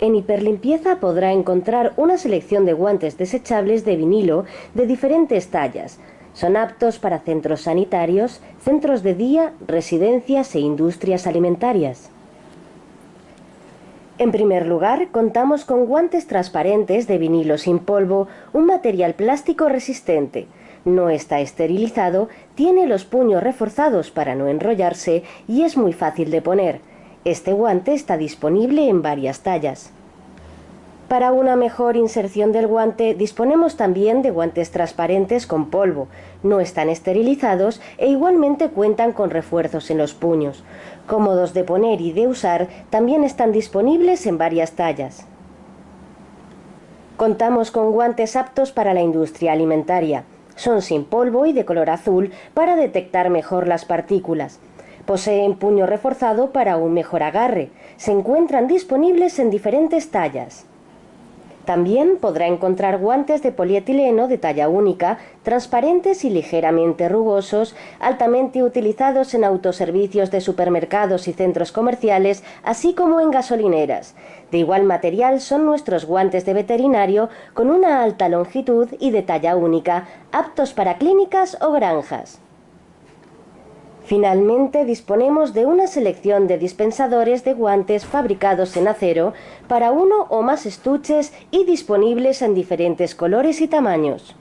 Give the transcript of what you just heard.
En Hiperlimpieza podrá encontrar una selección de guantes desechables de vinilo de diferentes tallas. Son aptos para centros sanitarios, centros de día, residencias e industrias alimentarias. En primer lugar, contamos con guantes transparentes de vinilo sin polvo, un material plástico resistente. No está esterilizado, tiene los puños reforzados para no enrollarse y es muy fácil de poner. Este guante está disponible en varias tallas. Para una mejor inserción del guante disponemos también de guantes transparentes con polvo. No están esterilizados e igualmente cuentan con refuerzos en los puños. Cómodos de poner y de usar, también están disponibles en varias tallas. Contamos con guantes aptos para la industria alimentaria. Son sin polvo y de color azul para detectar mejor las partículas. Poseen puño reforzado para un mejor agarre. Se encuentran disponibles en diferentes tallas. También podrá encontrar guantes de polietileno de talla única, transparentes y ligeramente rugosos, altamente utilizados en autoservicios de supermercados y centros comerciales, así como en gasolineras. De igual material son nuestros guantes de veterinario con una alta longitud y de talla única, aptos para clínicas o granjas. Finalmente disponemos de una selección de dispensadores de guantes fabricados en acero para uno o más estuches y disponibles en diferentes colores y tamaños.